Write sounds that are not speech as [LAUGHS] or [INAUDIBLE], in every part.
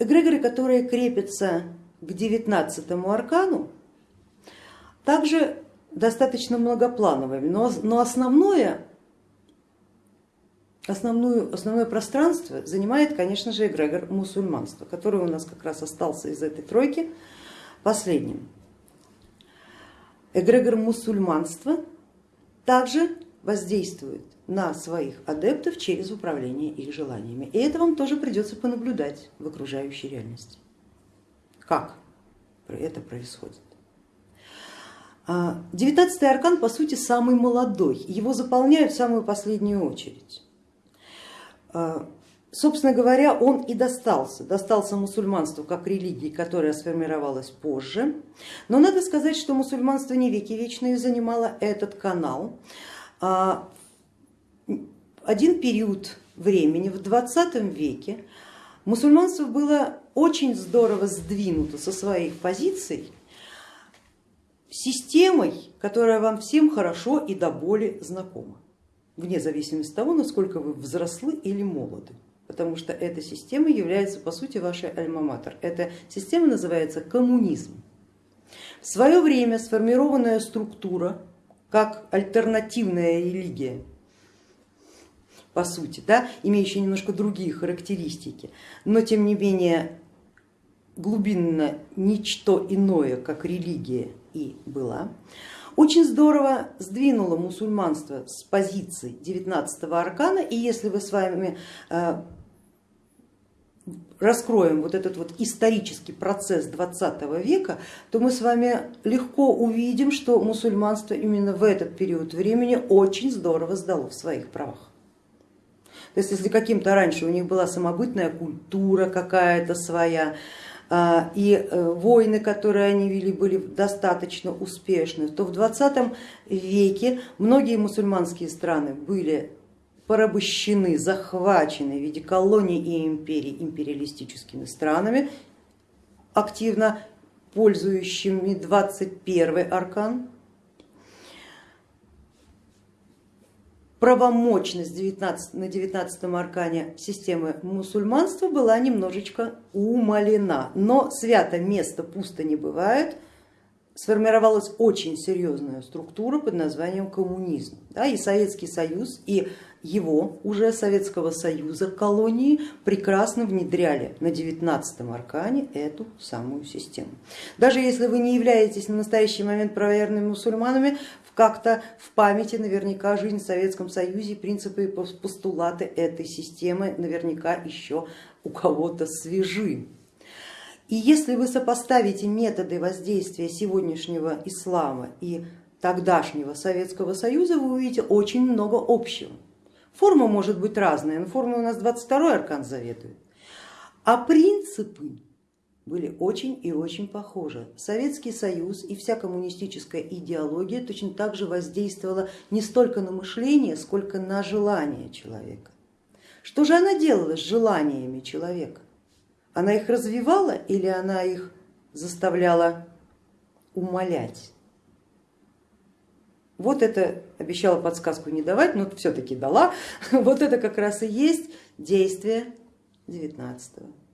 эгрегоры, которые крепятся к девятнадцатому аркану, также достаточно многоплановыми, но, но основное, основную, основное пространство занимает, конечно же, эгрегор мусульманства, который у нас как раз остался из этой тройки последним. Эгрегор мусульманства также воздействует на своих адептов через управление их желаниями. И это вам тоже придется понаблюдать в окружающей реальности. Как это происходит? А, девятнадцатый аркан по сути самый молодой, его заполняют в самую последнюю очередь. А, собственно говоря, он и достался, достался мусульманству как религии, которая сформировалась позже, но надо сказать, что мусульманство не веки вечные занимало этот канал. А, один период времени в 20 веке мусульманство было очень здорово сдвинуто со своих позиций системой, которая вам всем хорошо и до боли знакома, вне зависимости от того, насколько вы взрослы или молоды, потому что эта система является по сути вашей альма-матер. Эта система называется коммунизм. В свое время сформированная структура как альтернативная религия по сути, да, имеющая немножко другие характеристики, но тем не менее глубинно ничто иное, как религия и была, очень здорово сдвинуло мусульманство с позиции 19 аркана, и если вы с вами э, раскроем вот этот вот исторический процесс 20 века, то мы с вами легко увидим, что мусульманство именно в этот период времени очень здорово сдало в своих правах. То есть если каким-то раньше у них была самобытная культура какая-то своя, а, и э, войны, которые они вели, были достаточно успешны, то в 20 веке многие мусульманские страны были порабощены, захвачены в виде колоний и империй империалистическими странами, активно пользующими 21 аркан правомочность 19, на 19 аркане системы мусульманства была немножечко умалена, но свято место пусто не бывает, сформировалась очень серьезная структура под названием коммунизм. Да, и Советский Союз, и его уже Советского Союза колонии прекрасно внедряли на 19 аркане эту самую систему. Даже если вы не являетесь на настоящий момент правоверными мусульманами, как-то в памяти наверняка жизнь в Советском Союзе, принципы и постулаты этой системы наверняка еще у кого-то свежи. И если вы сопоставите методы воздействия сегодняшнего ислама и тогдашнего Советского Союза, вы увидите очень много общего. Форма может быть разная, но форма у нас 22 аркан заветует, а принципы были очень и очень похожи. Советский Союз и вся коммунистическая идеология точно так же воздействовала не столько на мышление, сколько на желание человека. Что же она делала с желаниями человека? Она их развивала или она их заставляла умолять? Вот это обещала подсказку не давать, но все-таки дала. [LAUGHS] Вот это как раз и есть действие 19 аркана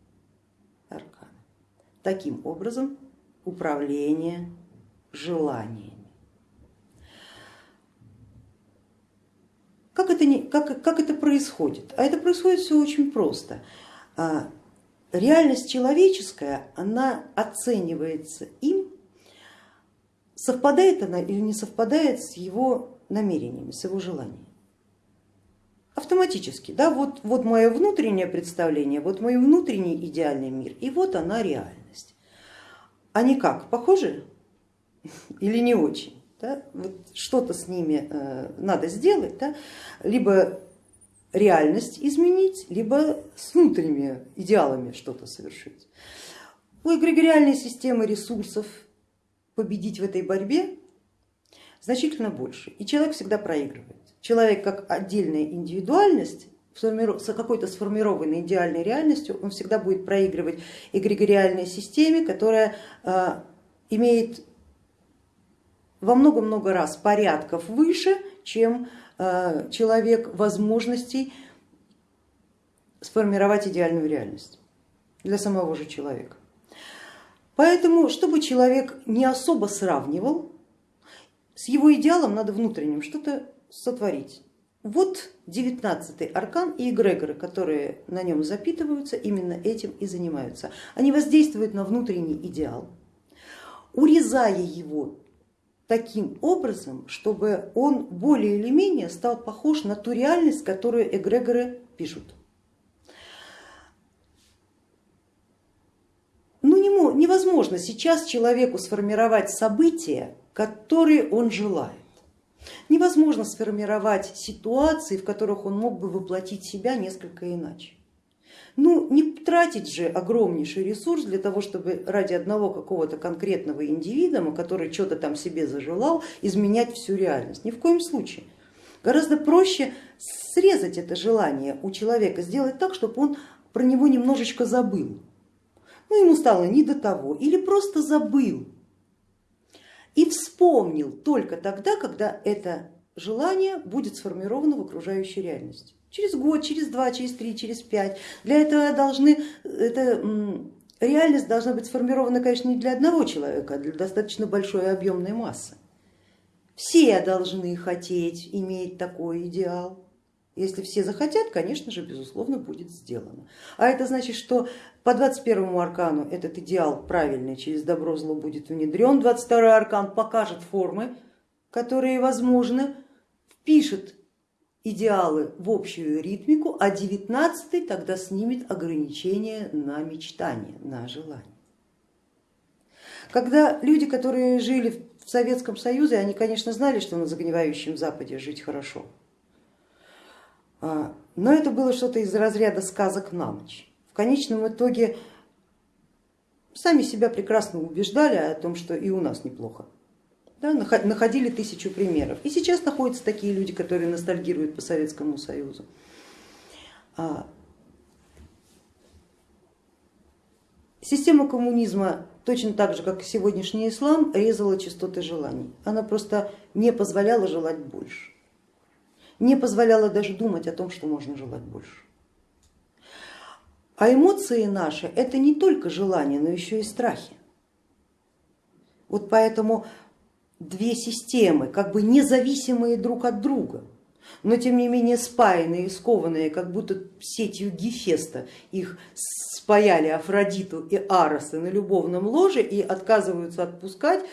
таким образом управление желаниями. Как это, не, как, как это происходит? А это происходит все очень просто. А, реальность человеческая, она оценивается им, совпадает она или не совпадает с его намерениями, с его желаниями автоматически, да, вот, вот мое внутреннее представление, вот мой внутренний идеальный мир, и вот она реальность. Они как, похожи или не очень? Да? Вот что-то с ними э, надо сделать, да? либо реальность изменить, либо с внутренними идеалами что-то совершить. У эгрегориальной системы ресурсов победить в этой борьбе значительно больше, и человек всегда проигрывает человек как отдельная индивидуальность с какой-то сформированной идеальной реальностью, он всегда будет проигрывать эгрегориальной системе, которая а, имеет во много-много раз порядков выше, чем а, человек возможностей сформировать идеальную реальность. для самого же человека. Поэтому, чтобы человек не особо сравнивал, с его идеалом надо внутренним что-то сотворить. Вот девятнадцатый аркан и эгрегоры, которые на нем запитываются, именно этим и занимаются. Они воздействуют на внутренний идеал, урезая его таким образом, чтобы он более или менее стал похож на ту реальность, которую эгрегоры пишут. Ну невозможно сейчас человеку сформировать события, которые он желает. Невозможно сформировать ситуации, в которых он мог бы воплотить себя несколько иначе. Ну не тратить же огромнейший ресурс для того, чтобы ради одного какого-то конкретного индивидуума, который что-то там себе зажелал, изменять всю реальность. Ни в коем случае. Гораздо проще срезать это желание у человека, сделать так, чтобы он про него немножечко забыл. Ну ему стало не до того или просто забыл и вспомнил только тогда, когда это желание будет сформировано в окружающей реальности через год, через два, через три, через пять. Для этого должны, это, реальность должна быть сформирована, конечно, не для одного человека, а для достаточно большой объемной массы. Все должны хотеть иметь такой идеал. Если все захотят, конечно же, безусловно, будет сделано. А это значит, что по 21 аркану этот идеал правильный через добро зло будет внедрен. 22 аркан покажет формы, которые возможны, впишет идеалы в общую ритмику, а девятнадцатый тогда снимет ограничения на мечтание, на желание. Когда люди, которые жили в Советском Союзе, они, конечно, знали, что на загнивающем Западе жить хорошо, но это было что-то из разряда сказок на ночь. В конечном итоге сами себя прекрасно убеждали о том, что и у нас неплохо да, находили тысячу примеров. И сейчас находятся такие люди, которые ностальгируют по Советскому Союзу. А, система коммунизма точно так же, как и сегодняшний ислам, резала частоты желаний. Она просто не позволяла желать больше, не позволяла даже думать о том, что можно желать больше. А эмоции наши это не только желания, но еще и страхи. Вот поэтому две системы, как бы независимые друг от друга, но тем не менее спаянные и скованные, как будто сетью Гефеста их спаяли Афродиту и Ароса на любовном ложе и отказываются отпускать,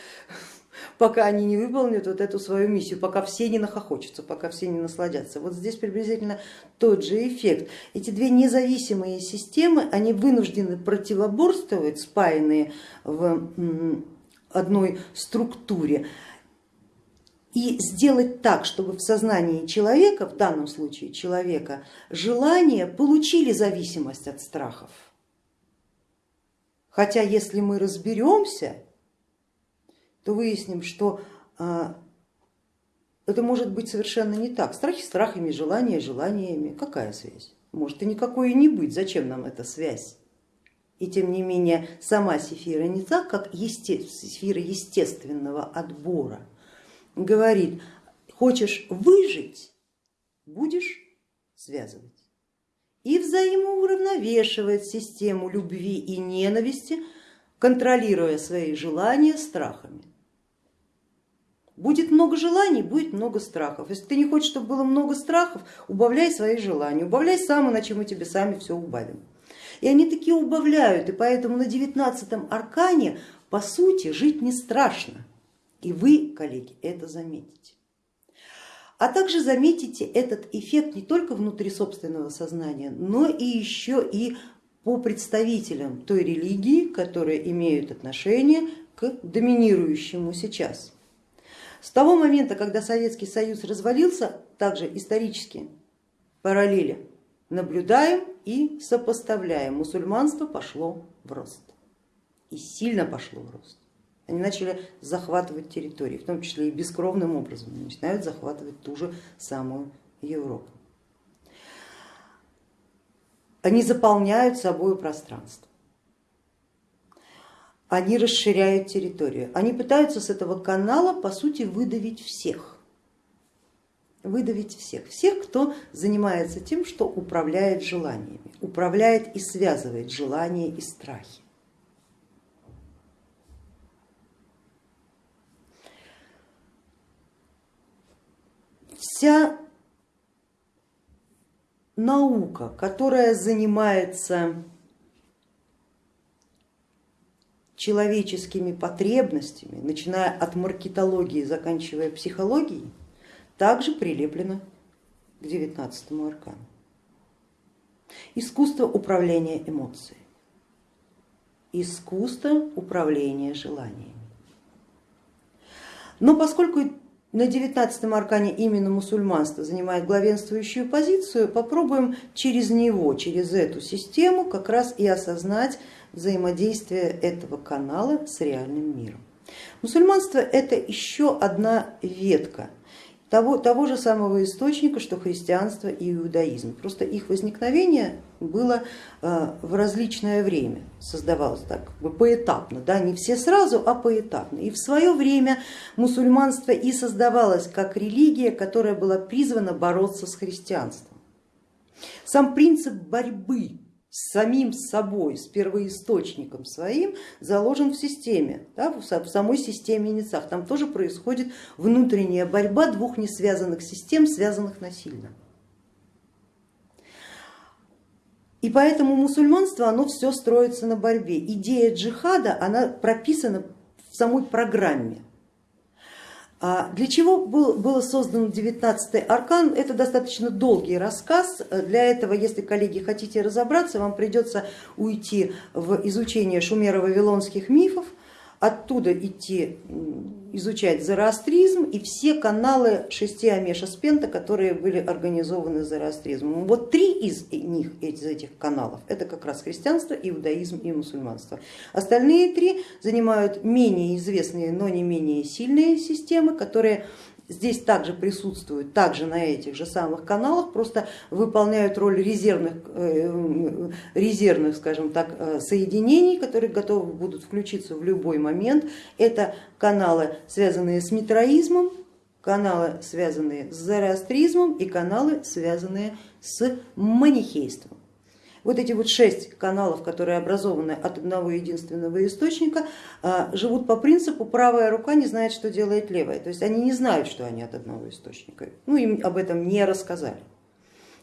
пока они не выполнят вот эту свою миссию, пока все не нахохочутся, пока все не насладятся. Вот здесь приблизительно тот же эффект. Эти две независимые системы, они вынуждены противоборствовать, спаянные в одной структуре и сделать так, чтобы в сознании человека, в данном случае человека, желания получили зависимость от страхов. Хотя если мы разберемся, то выясним, что а, это может быть совершенно не так. Страхи страхами, желания желаниями. Какая связь? Может и никакой и не быть. Зачем нам эта связь? И тем не менее сама Сефира не так, как есте, Сефира естественного отбора говорит, хочешь выжить, будешь связывать. И взаимоуравновешивает систему любви и ненависти, контролируя свои желания страхами. Будет много желаний, будет много страхов. Если ты не хочешь, чтобы было много страхов, убавляй свои желания, убавляй сам, иначе мы тебе сами все убавим. И они такие убавляют, и поэтому на девятнадцатом аркане по сути жить не страшно. И вы, коллеги, это заметите. А также заметите этот эффект не только внутри собственного сознания, но и еще и по представителям той религии, которые имеют отношение к доминирующему сейчас. С того момента, когда Советский Союз развалился, также исторически параллели наблюдаем и сопоставляем. Мусульманство пошло в рост и сильно пошло в рост. Они начали захватывать территории, в том числе и бескровным образом, начинают захватывать ту же самую Европу. Они заполняют собой пространство, они расширяют территорию, они пытаются с этого канала по сути выдавить всех. выдавить всех, всех, кто занимается тем, что управляет желаниями, управляет и связывает желания и страхи. Вся наука, которая занимается человеческими потребностями, начиная от маркетологии, заканчивая психологией, также прилеплено к девятнадцатому аркану. Искусство управления эмоциями, искусство управления желаниями. Но поскольку на девятнадцатом аркане именно мусульманство занимает главенствующую позицию, попробуем через него, через эту систему как раз и осознать взаимодействие этого канала с реальным миром. Мусульманство это еще одна ветка того, того же самого источника, что христианство и иудаизм. Просто их возникновение было э, в различное время, создавалось так как бы поэтапно, да, не все сразу, а поэтапно. И в свое время мусульманство и создавалось как религия, которая была призвана бороться с христианством. Сам принцип борьбы с самим собой, с первоисточником своим заложен в системе, да, в самой системе Ницах. Там тоже происходит внутренняя борьба двух несвязанных систем, связанных насильно. И поэтому мусульманство, оно все строится на борьбе. Идея джихада, она прописана в самой программе для чего был, был создан 19 аркан? Это достаточно долгий рассказ. Для этого, если, коллеги, хотите разобраться, вам придется уйти в изучение шумеро-вавилонских мифов, оттуда идти изучать зороастризм и все каналы шести Амеша Спента, которые были организованы зороастризмом. Вот три из них, из этих каналов, это как раз христианство, иудаизм и мусульманство. Остальные три занимают менее известные, но не менее сильные системы, которые здесь также присутствуют, также на этих же самых каналах, просто выполняют роль резервных, э, резервных скажем так, э, соединений, которые готовы будут включиться в любой момент. Это каналы, связанные с митроизмом, каналы, связанные с зороастризмом и каналы, связанные с манихейством. Вот эти вот шесть каналов, которые образованы от одного единственного источника, а, живут по принципу правая рука не знает, что делает левая. То есть они не знают, что они от одного источника. Ну им об этом не рассказали.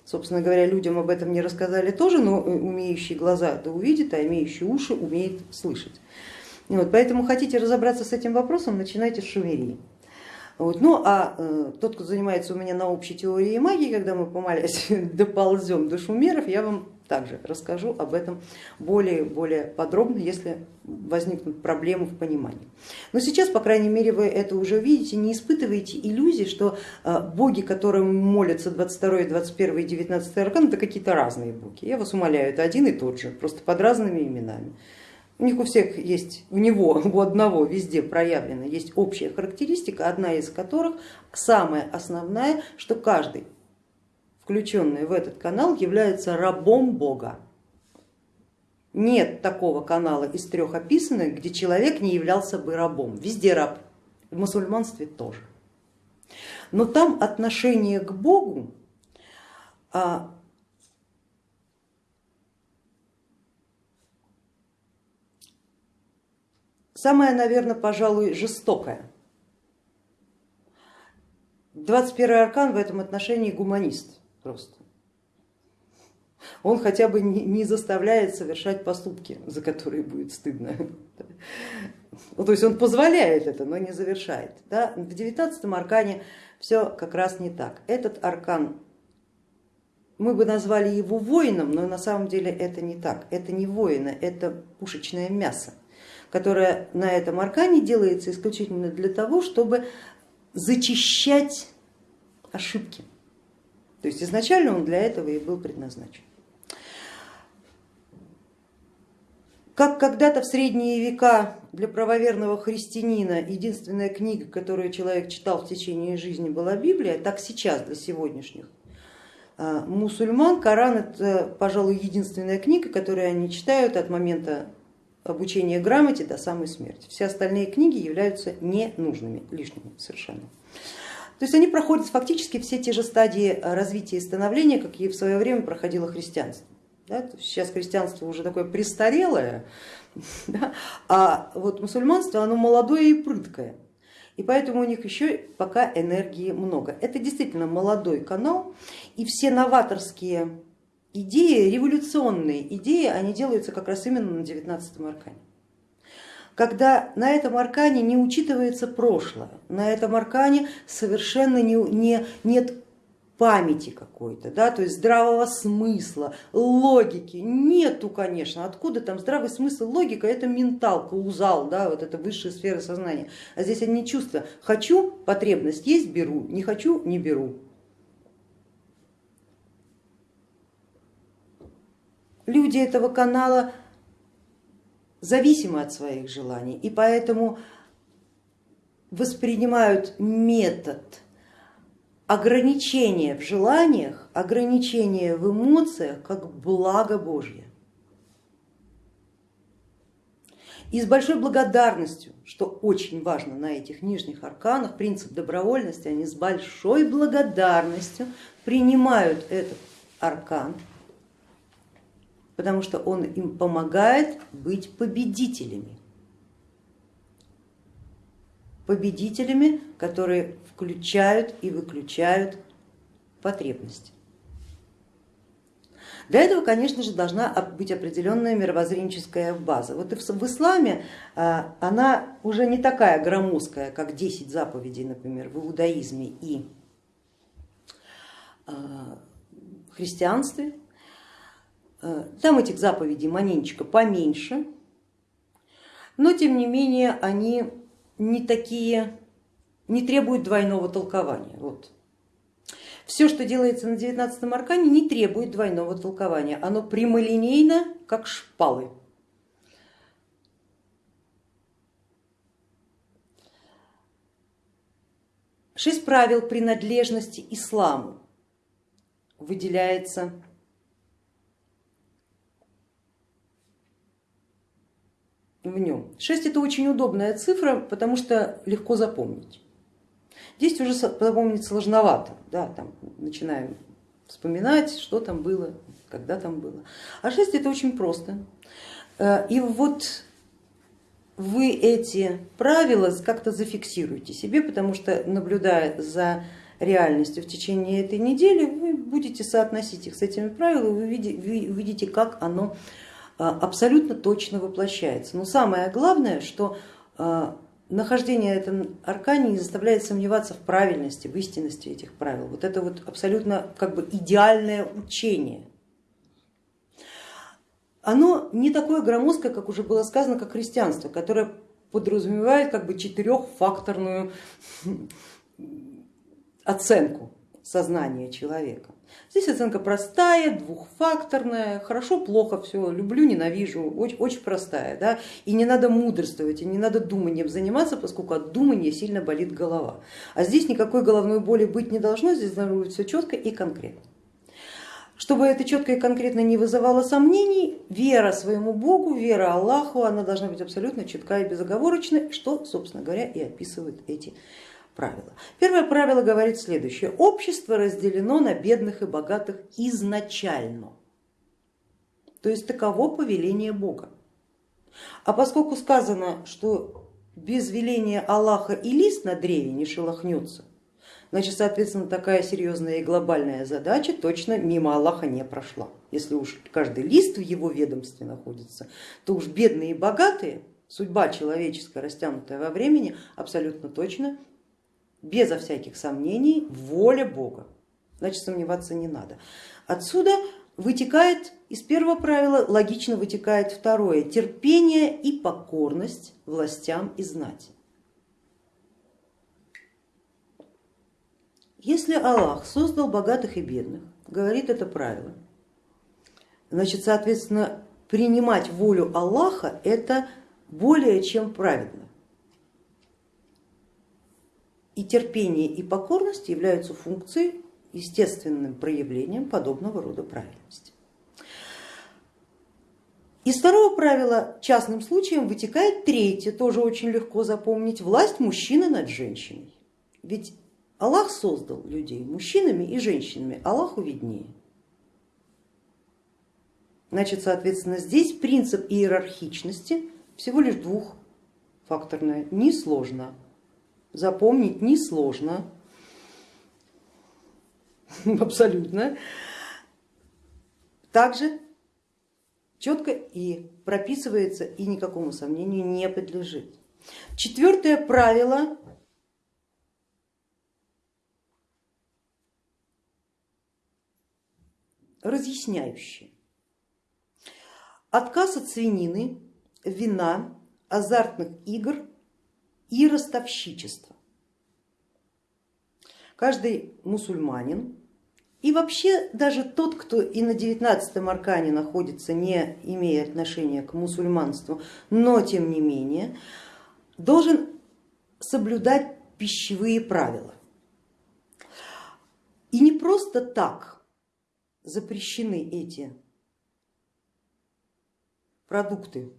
Собственно говоря, людям об этом не рассказали тоже, но умеющий глаза да увидит, а имеющий уши умеет слышать. Вот, поэтому хотите разобраться с этим вопросом, начинайте с шумерии. Вот. Ну а э, тот, кто занимается у меня на общей теории магии, когда мы помалясь [LAUGHS] доползем до шумеров, я вам также расскажу об этом более, более подробно, если возникнут проблемы в понимании. Но сейчас, по крайней мере, вы это уже видите, не испытываете иллюзий, что э, боги, которым молятся 22, 21 и 19 аркан, это какие-то разные боги. Я вас умоляю, это один и тот же, просто под разными именами. У них у всех есть, у него, у одного везде проявлена есть общая характеристика, одна из которых самая основная, что каждый включенный в этот канал является рабом Бога. Нет такого канала из трех описанных, где человек не являлся бы рабом. Везде раб, в мусульманстве тоже. Но там отношение к Богу а, самое, наверное, пожалуй, жестокое. 21 аркан в этом отношении гуманист просто. Он хотя бы не заставляет совершать поступки, за которые будет стыдно. Ну, то есть он позволяет это, но не завершает. Да? В девятнадцатом аркане все как раз не так. Этот аркан, мы бы назвали его воином, но на самом деле это не так. Это не воина, это пушечное мясо, которое на этом аркане делается исключительно для того, чтобы зачищать ошибки. То есть изначально он для этого и был предназначен. Как когда-то в средние века для правоверного христианина единственная книга, которую человек читал в течение жизни, была Библия, так сейчас для сегодняшних а, мусульман Коран это, пожалуй, единственная книга, которую они читают от момента обучения грамоте до самой смерти. Все остальные книги являются ненужными, лишними совершенно. То есть они проходят фактически все те же стадии развития и становления, какие в свое время проходило христианство. Да? Сейчас христианство уже такое престарелое, [LAUGHS] да? а вот мусульманство оно молодое и прыткое. И поэтому у них еще пока энергии много. Это действительно молодой канал, и все новаторские идеи, революционные идеи, они делаются как раз именно на 19 аркане. Когда на этом аркане не учитывается прошлое, на этом аркане совершенно не, не, нет памяти какой-то, да, то есть здравого смысла, логики нету, конечно, откуда там здравый смысл, логика, это ментал, каузал, да, вот это высшая сфера сознания, а здесь одни чувства, хочу, потребность есть, беру, не хочу, не беру. Люди этого канала зависимы от своих желаний и поэтому воспринимают метод ограничение в желаниях, ограничение в эмоциях как благо Божье. И с большой благодарностью, что очень важно на этих нижних арканах, принцип добровольности, они с большой благодарностью принимают этот аркан, потому что он им помогает быть победителями. Победителями, которые включают и выключают потребности. Для этого, конечно же, должна быть определенная мировоззренческая база. Вот и в исламе а, она уже не такая громоздкая, как 10 заповедей, например, в иудаизме и а, христианстве. А, там этих заповедей маненечко поменьше, но тем не менее они не такие не требует двойного толкования. Вот. Все, что делается на 19 аркане, не требует двойного толкования, оно прямолинейно, как шпалы. Шесть правил принадлежности исламу выделяется в нем. Шесть это очень удобная цифра, потому что легко запомнить. 10 уже запомнить сложновато, да, там начинаем вспоминать, что там было, когда там было. А 6 это очень просто. Э, и вот вы эти правила как-то зафиксируете себе, потому что наблюдая за реальностью в течение этой недели, вы будете соотносить их с этими правилами, вы увидите, как оно абсолютно точно воплощается. Но самое главное, что э, нахождение этом аркане не заставляет сомневаться в правильности, в истинности этих правил. Вот это вот абсолютно как бы идеальное учение. Оно не такое громоздкое, как уже было сказано, как христианство, которое подразумевает как бы четырехфакторную [LAUGHS] оценку сознания человека. Здесь оценка простая, двухфакторная, хорошо, плохо, все, люблю, ненавижу, очень, очень простая. Да? И не надо мудрствовать, и не надо думанием заниматься, поскольку от думания сильно болит голова. А здесь никакой головной боли быть не должно, здесь должно быть все четко и конкретно. Чтобы это четко и конкретно не вызывало сомнений, вера своему Богу, вера Аллаху, она должна быть абсолютно четка и безоговорочной, что, собственно говоря, и описывают эти правила. Первое правило говорит следующее. Общество разделено на бедных и богатых изначально. То есть таково повеление Бога. А поскольку сказано, что без веления Аллаха и лист на древе не шелохнется, значит, соответственно, такая серьезная и глобальная задача точно мимо Аллаха не прошла. Если уж каждый лист в его ведомстве находится, то уж бедные и богатые, судьба человеческая, растянутая во времени, абсолютно точно безо всяких сомнений воля Бога, значит сомневаться не надо. Отсюда вытекает из первого правила, логично вытекает второе, терпение и покорность властям и знати. Если Аллах создал богатых и бедных, говорит это правило, значит, соответственно, принимать волю Аллаха это более чем праведно и терпение и покорность являются функцией, естественным проявлением подобного рода правильности. Из второго правила частным случаем вытекает третье, тоже очень легко запомнить, власть мужчины над женщиной. Ведь Аллах создал людей мужчинами и женщинами, Аллаху виднее. Значит, соответственно, здесь принцип иерархичности всего лишь двухфакторное, несложно. Запомнить несложно, [LAUGHS] абсолютно. Также четко и прописывается и никакому сомнению не подлежит. Четвертое правило разъясняющее. Отказ от свинины, вина, азартных игр и ростовщичества. Каждый мусульманин и вообще даже тот, кто и на 19 аркане находится, не имея отношения к мусульманству, но тем не менее, должен соблюдать пищевые правила. И не просто так запрещены эти продукты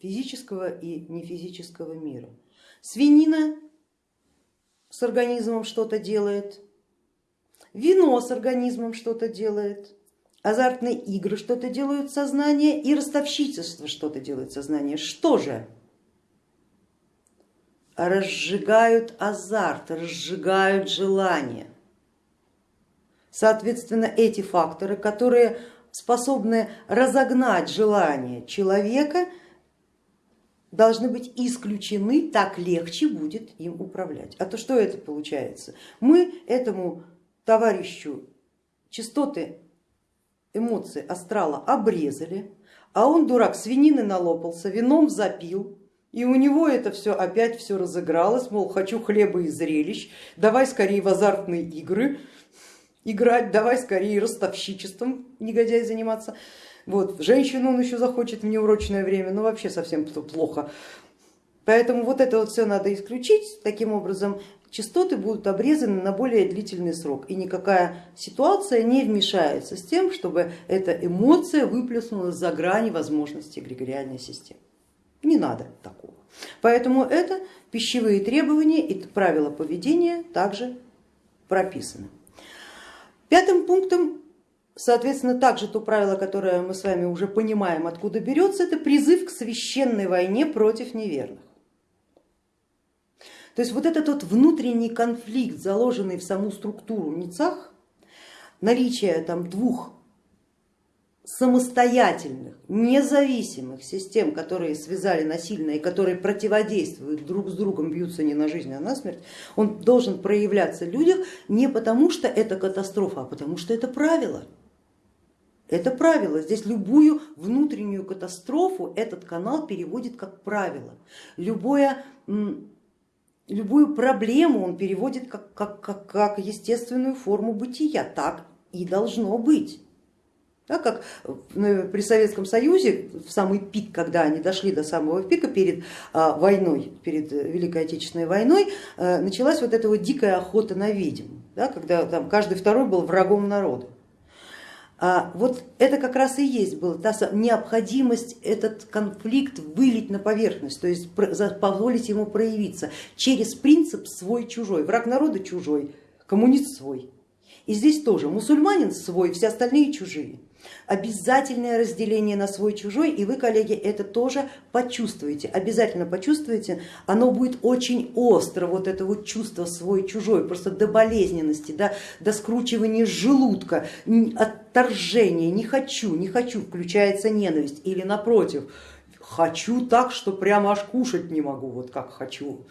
физического и нефизического мира. Свинина с организмом что-то делает, вино с организмом что-то делает, азартные игры что-то делают сознание и ростовщичество что-то делает сознание. Что же? Разжигают азарт, разжигают желание. Соответственно, эти факторы, которые способны разогнать желание человека, должны быть исключены, так легче будет им управлять. А то что это получается? Мы этому товарищу частоты эмоций астрала обрезали, а он, дурак, свинины налопался, вином запил, и у него это все опять все разыгралось, мол, хочу хлеба и зрелищ, давай скорее в азартные игры играть, давай скорее ростовщичеством негодяй заниматься. Вот, женщину он еще захочет в неурочное время, но вообще совсем плохо. Поэтому вот это вот все надо исключить, таким образом частоты будут обрезаны на более длительный срок и никакая ситуация не вмешается с тем, чтобы эта эмоция выплеснулась за грани возможностей эгрегориальной системы. Не надо такого. Поэтому это пищевые требования и правила поведения также прописаны. Пятым пунктом, соответственно, также то правило, которое мы с вами уже понимаем, откуда берется, это призыв к священной войне против неверных. То есть вот этот вот внутренний конфликт, заложенный в саму структуру Ницах, наличие там двух самостоятельных, независимых систем, которые связали насильно и которые противодействуют друг с другом, бьются не на жизнь, а на смерть, он должен проявляться в людях не потому, что это катастрофа, а потому что это правило. Это правило. Здесь любую внутреннюю катастрофу этот канал переводит как правило. Любое любую проблему он переводит как, как, как, как естественную форму бытия, так и должно быть. Да, как при Советском Союзе в самый пик, когда они дошли до самого пика перед а, войной, перед Великой Отечественной войной, а, началась вот эта вот дикая охота на ведьм, да, когда там каждый второй был врагом народа. А вот это как раз и есть была та необходимость этот конфликт вылить на поверхность, то есть позволить ему проявиться через принцип свой-чужой. Враг народа чужой, коммунист свой. И здесь тоже мусульманин свой, все остальные чужие. Обязательное разделение на свой-чужой, и вы, коллеги, это тоже почувствуете, обязательно почувствуете, оно будет очень остро, вот это вот чувство свой-чужой, просто до болезненности, до, до скручивания желудка, отторжения, не хочу, не хочу, включается ненависть, или напротив, хочу так, что прямо аж кушать не могу, вот как хочу.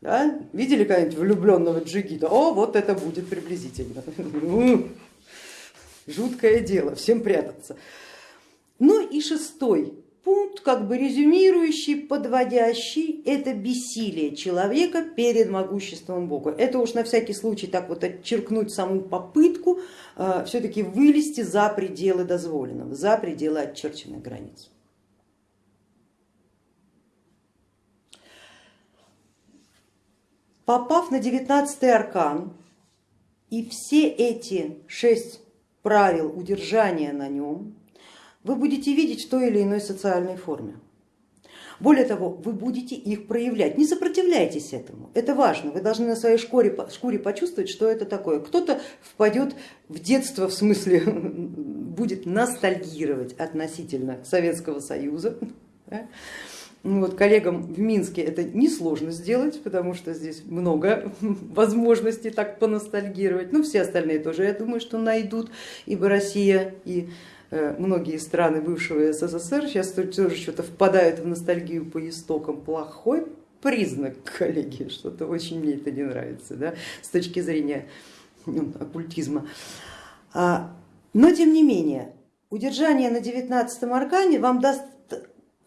Да? Видели когда-нибудь влюбленного джигита? О, вот это будет приблизительно. [LAUGHS] жуткое дело, всем прятаться. Ну и шестой пункт, как бы резюмирующий, подводящий, это бессилие человека перед могуществом Бога. Это уж на всякий случай так вот отчеркнуть саму попытку э, все-таки вылезти за пределы дозволенного, за пределы отчерченных границ. Попав на девятнадцатый аркан и все эти шесть правил удержания на нем, вы будете видеть в той или иной социальной форме. Более того, вы будете их проявлять. Не сопротивляйтесь этому, это важно. Вы должны на своей шкуре, шкуре почувствовать, что это такое. Кто-то впадет в детство, в смысле [LAUGHS] будет ностальгировать относительно Советского Союза. [LAUGHS] Вот, коллегам в Минске это несложно сделать, потому что здесь много [LAUGHS] возможностей так поностальгировать. Ну, все остальные тоже, я думаю, что найдут, ибо Россия и Э, многие страны бывшего СССР сейчас тоже что-то впадают в ностальгию по истокам. Плохой признак, [LAUGHS] коллеги, что-то очень мне это не нравится да, с точки зрения ну, оккультизма. А, но тем не менее, удержание на 19 аркане вам даст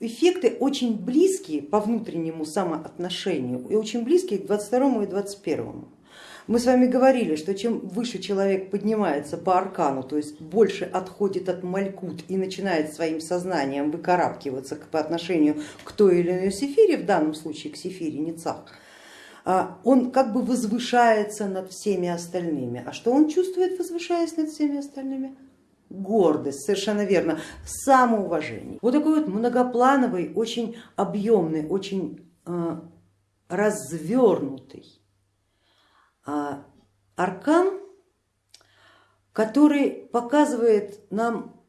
эффекты очень близкие по внутреннему самоотношению и очень близкие к 22 и 21. Мы с вами говорили, что чем выше человек поднимается по аркану, то есть больше отходит от малькут и начинает своим сознанием выкарабкиваться по отношению к той или иной сефире, в данном случае к сефире Ницах, а, он как бы возвышается над всеми остальными. А что он чувствует, возвышаясь над всеми остальными? Гордость, совершенно верно, самоуважение. Вот такой вот многоплановый, очень объемный, очень э, развернутый а аркан, который показывает нам,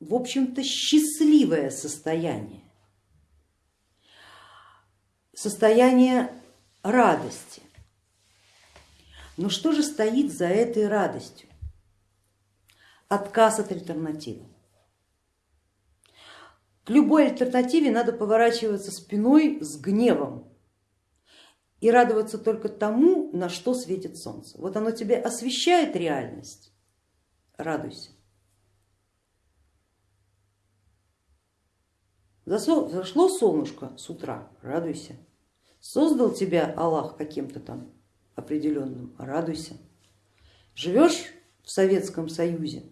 в общем-то, счастливое состояние, состояние радости. Но что же стоит за этой радостью? Отказ от альтернативы. К любой альтернативе надо поворачиваться спиной с гневом, и радоваться только тому, на что светит солнце. Вот оно тебе освещает реальность, радуйся. Зашло солнышко с утра, радуйся. Создал тебя Аллах каким-то там определенным, радуйся. Живешь в Советском Союзе,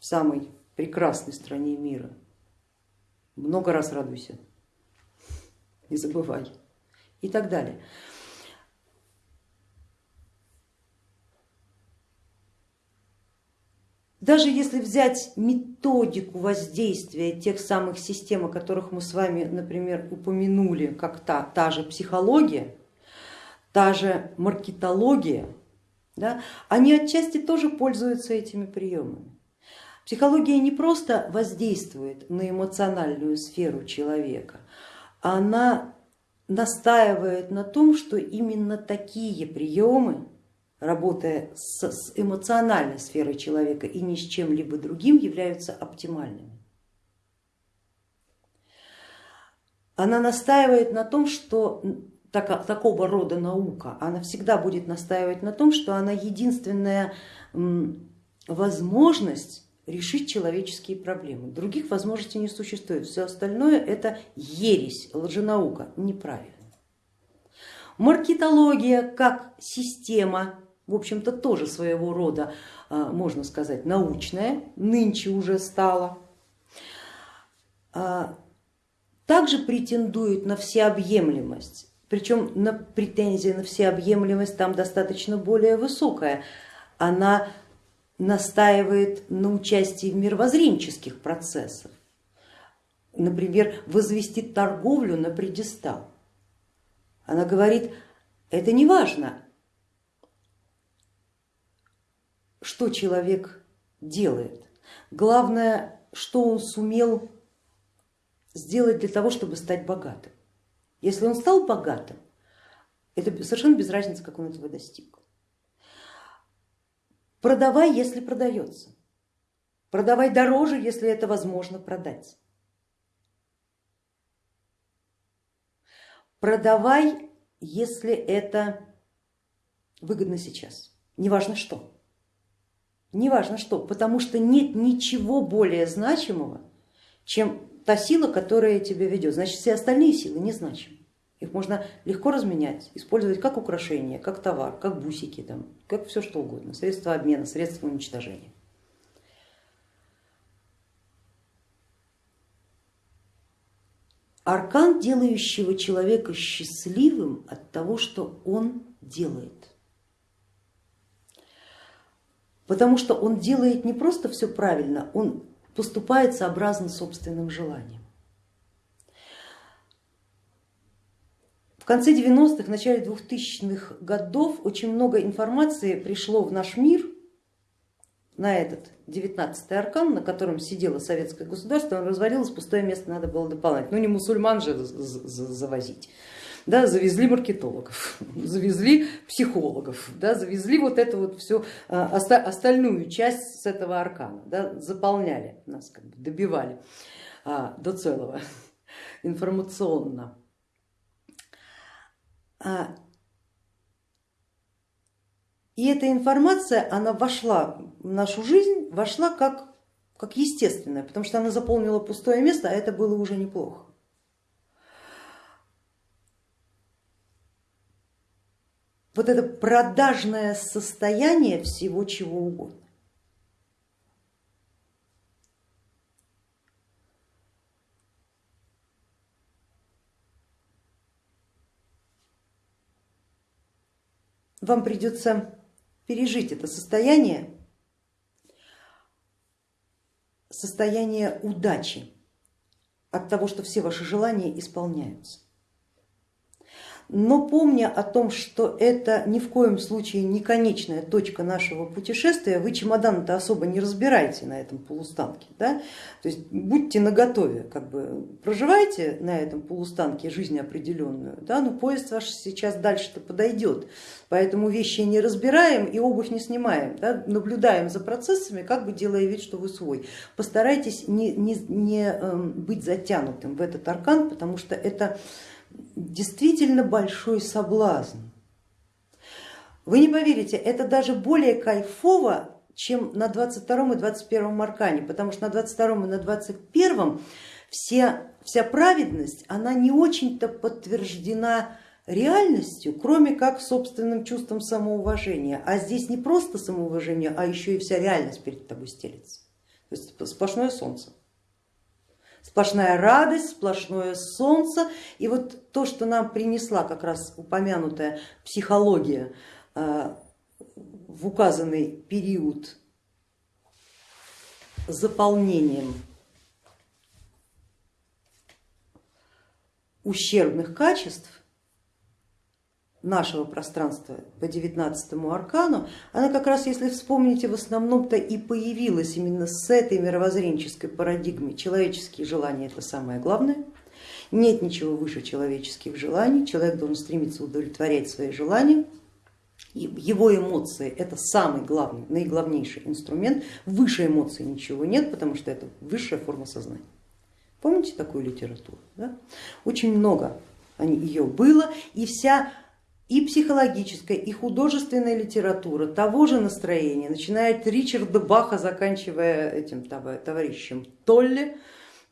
в самой прекрасной стране мира, много раз радуйся, не забывай и так далее. Даже если взять методику воздействия тех самых систем, о которых мы с вами, например, упомянули, как та, та же психология, та же маркетология, да, они отчасти тоже пользуются этими приемами. Психология не просто воздействует на эмоциональную сферу человека, она настаивает на том, что именно такие приемы работая с, эмоциональной сферой человека и ни с чем-либо другим, являются оптимальными. Она настаивает на том, что так, такого рода наука, она всегда будет настаивать на том, что она единственная возможность решить человеческие проблемы. Других возможностей не существует, все остальное это ересь, лженаука, неправильно. Маркетология как система в общем-то тоже своего рода, а, можно сказать, научная, нынче уже стала. А, также претендует на всеобъемлемость, причем на претензия на всеобъемлемость там достаточно более высокая. Она настаивает на участии в мировоззренческих процессах, например, возвести торговлю на предистал. Она говорит, это не важно, что человек делает. Главное, что он сумел сделать для того, чтобы стать богатым. Если он стал богатым, это совершенно без разницы, как он этого достиг. Продавай, если продается. Продавай дороже, если это возможно продать. Продавай, если это выгодно сейчас, неважно что неважно что, потому что нет ничего более значимого, чем та сила, которая тебя ведет. Значит, все остальные силы незначимы. Их можно легко разменять, использовать как украшение, как товар, как бусики, там, как все что угодно, средства обмена, средства уничтожения. Аркан, делающего человека счастливым от того, что он делает потому что он делает не просто все правильно, он поступает сообразно собственным желаниям. Конце 90-х, начале 2000-х годов очень много информации пришло в наш мир на этот 19-й аркан, на котором сидело советское государство, он развалилось, пустое место надо было дополнять. Ну не мусульман же завозить. Да, завезли маркетологов, [LAUGHS] завезли психологов, да, завезли вот эту вот всю а, остальную часть с этого аркана, да, заполняли нас, как бы добивали а, до целого [LAUGHS] информационно. А, и эта информация, она вошла в нашу жизнь, вошла как, как естественная, потому что она заполнила пустое место, а это было уже неплохо. Вот это продажное состояние всего чего угодно. Вам придется пережить это состояние, состояние удачи от того, что все ваши желания исполняются но помня о том, что это ни в коем случае не конечная точка нашего путешествия, вы чемодан-то особо не разбираете на этом полустанке. Да? То есть будьте наготове, как бы проживайте на этом полустанке жизнь определенную, да? но поезд ваш сейчас дальше-то подойдет, поэтому вещи не разбираем и обувь не снимаем, да? наблюдаем за процессами, как бы делая вид, что вы свой. Постарайтесь не, не, не эм, быть затянутым в этот аркан, потому что это действительно большой соблазн. Вы не поверите, это даже более кайфово, чем на 22 и 21 аркане, потому что на 22 и на 21 все, вся праведность, она не очень-то подтверждена реальностью, кроме как собственным чувством самоуважения. А здесь не просто самоуважение, а еще и вся реальность перед тобой стелится. То есть сплошное солнце. Сплошная радость, сплошное солнце. И вот то, что нам принесла как раз упомянутая психология э, в указанный период заполнением ущербных качеств, нашего пространства по 19 аркану, она как раз, если вспомните, в основном-то и появилась именно с этой мировоззренческой парадигмой. Человеческие желания это самое главное, нет ничего выше человеческих желаний, человек должен стремиться удовлетворять свои желания, его эмоции это самый главный, наиглавнейший инструмент, выше эмоций ничего нет, потому что это высшая форма сознания. Помните такую литературу? Да? Очень много ее было и вся и психологическая, и художественная литература того же настроения, начиная от Ричарда Баха, заканчивая этим товарищем Толли,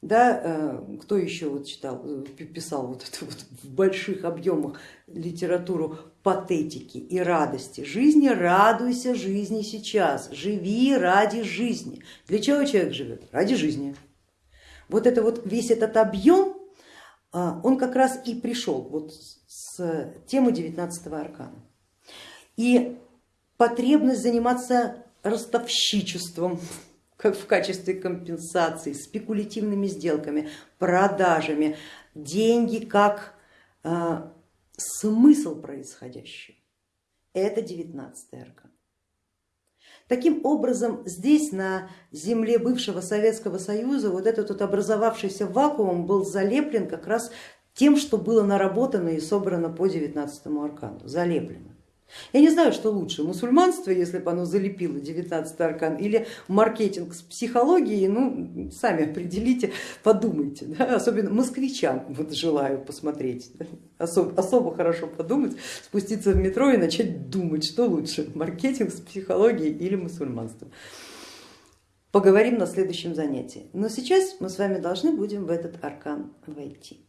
да, э, кто еще вот читал, э, писал вот это вот в больших объемах литературу патетики и радости жизни, радуйся жизни сейчас, живи ради жизни. Для чего человек живет? Ради жизни. Вот это вот весь этот объем, а, он как раз и пришел вот с темы 19 аркана. И потребность заниматься ростовщичеством [LAUGHS] как в качестве компенсации, спекулятивными сделками, продажами, деньги как э, смысл происходящего. Это 19 аркан. Таким образом, здесь на земле бывшего Советского Союза вот этот вот образовавшийся вакуум был залеплен как раз тем, что было наработано и собрано по 19 аркану, залеплено. Я не знаю, что лучше, мусульманство, если бы оно залепило 19 аркан, или маркетинг с психологией, ну сами определите, подумайте, да? особенно москвичам вот желаю посмотреть, да? особо, особо хорошо подумать, спуститься в метро и начать думать, что лучше, маркетинг с психологией или мусульманство. Поговорим на следующем занятии, но сейчас мы с вами должны будем в этот аркан войти.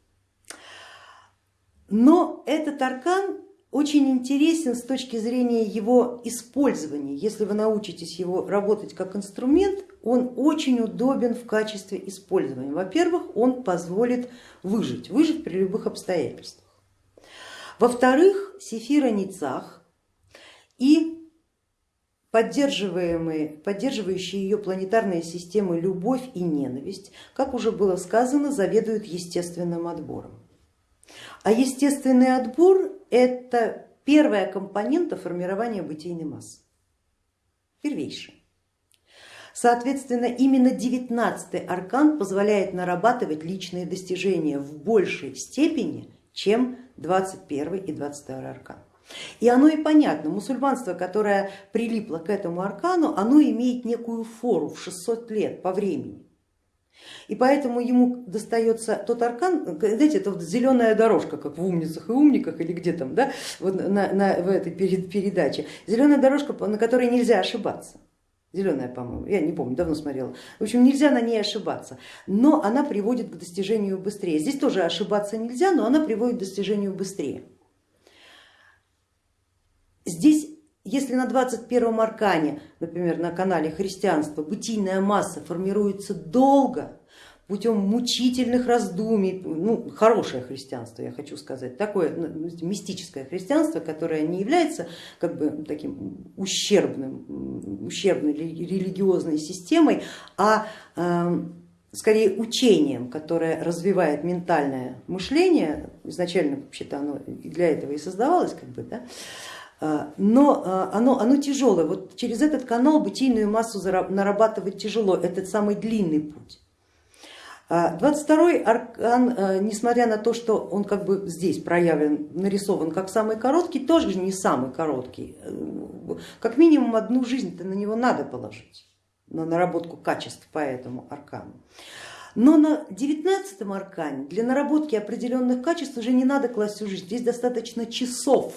Но этот аркан очень интересен с точки зрения его использования. Если вы научитесь его работать как инструмент, он очень удобен в качестве использования. Во-первых, он позволит выжить, выжить при любых обстоятельствах. Во-вторых, Сефира Ницах и поддерживаемые, поддерживающие ее планетарные системы любовь и ненависть, как уже было сказано, заведуют естественным отбором. А естественный отбор это первая компонента формирования бытийной массы, первейшая. Соответственно, именно девятнадцатый аркан позволяет нарабатывать личные достижения в большей степени, чем 21 и 22 аркан. И оно и понятно, мусульманство, которое прилипло к этому аркану, оно имеет некую фору в 600 лет по времени. И поэтому ему достается тот аркан, знаете, это вот зеленая дорожка, как в умницах и умниках или где там, да, вот на, на, в этой передаче, зеленая дорожка, на которой нельзя ошибаться зеленая, по-моему, я не помню, давно смотрела. В общем, нельзя на ней ошибаться, но она приводит к достижению быстрее. Здесь тоже ошибаться нельзя, но она приводит к достижению быстрее. Здесь, если на 21 аркане, например, на канале христианства, бытийная масса формируется долго, путем мучительных раздумий, ну, хорошее христианство, я хочу сказать, такое ну, мистическое христианство, которое не является как бы таким ущербным, ущербной религиозной системой, а э, скорее учением, которое развивает ментальное мышление, изначально вообще-то оно для этого и создавалось, как бы, да, но а, оно, оно тяжелое, вот через этот канал бытийную массу нарабатывать тяжело, это самый длинный путь. 22 а, аркан, а, несмотря на то, что он как бы здесь проявлен, нарисован как самый короткий, тоже не самый короткий. Как минимум одну жизнь-то на него надо положить, на наработку качеств по этому аркану. Но на 19 аркане для наработки определенных качеств уже не надо класть всю жизнь, здесь достаточно часов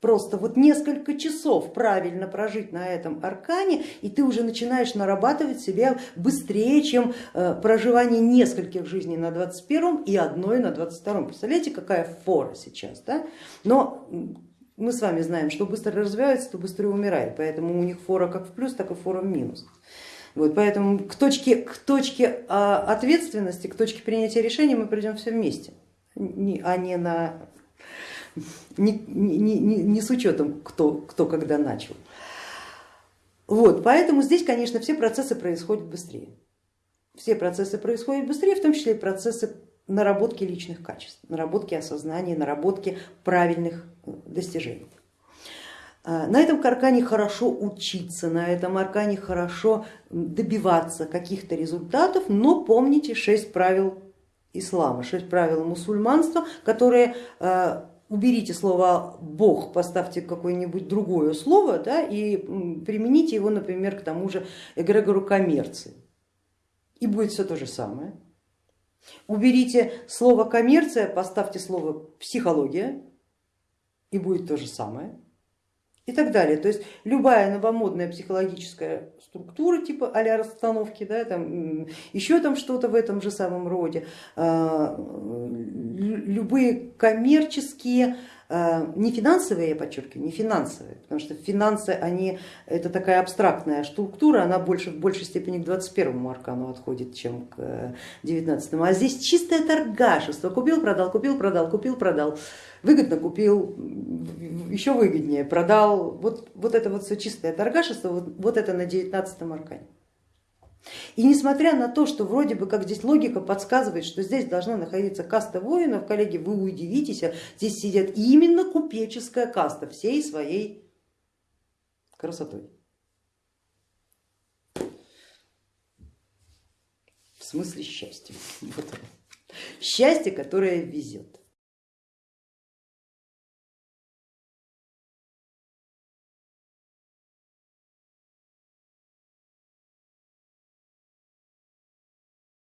просто вот несколько часов правильно прожить на этом аркане, и ты уже начинаешь нарабатывать себя быстрее, чем э, проживание нескольких жизней на 21 и одной на 22. Представляете, какая фора сейчас, да? Но мы с вами знаем, что быстро развивается, то быстрее умирает, поэтому у них фора как в плюс, так и фора в минус. Вот, поэтому к точке, к точке а, ответственности, к точке принятия решений мы придем все вместе, а не на не, не, не, не с учетом, кто, кто когда начал. Вот, поэтому здесь, конечно, все процессы происходят быстрее. Все процессы происходят быстрее, в том числе и процессы наработки личных качеств, наработки осознания, наработки правильных э, достижений. А, на этом аркане хорошо учиться, на этом аркане хорошо добиваться каких-то результатов, но помните шесть правил ислама, шесть правил мусульманства, которые э, уберите слово Бог, поставьте какое-нибудь другое слово да, и примените его, например, к тому же эгрегору коммерции. И будет все то же самое. Уберите слово коммерция, поставьте слово психология и будет то же самое и так далее. То есть любая новомодная психологическая структура типа а-ля расстановки, да, там, еще там что-то в этом же самом роде, а, любые коммерческие не финансовые, я подчеркиваю, не финансовые, потому что финансы, они, это такая абстрактная структура, она больше, в большей степени к 21 аркану отходит, чем к 19. А здесь чистое торгашество, купил, продал, купил, продал, купил, продал, выгодно купил, еще выгоднее продал, вот, вот это вот все чистое торгашество, вот, вот это на 19 аркане. И несмотря на то, что вроде бы как здесь логика подсказывает, что здесь должна находиться каста воинов, коллеги, вы удивитесь, а здесь сидят именно купеческая каста всей своей красотой. В смысле счастья. [LAUGHS] Вот. Счастье, которое везет.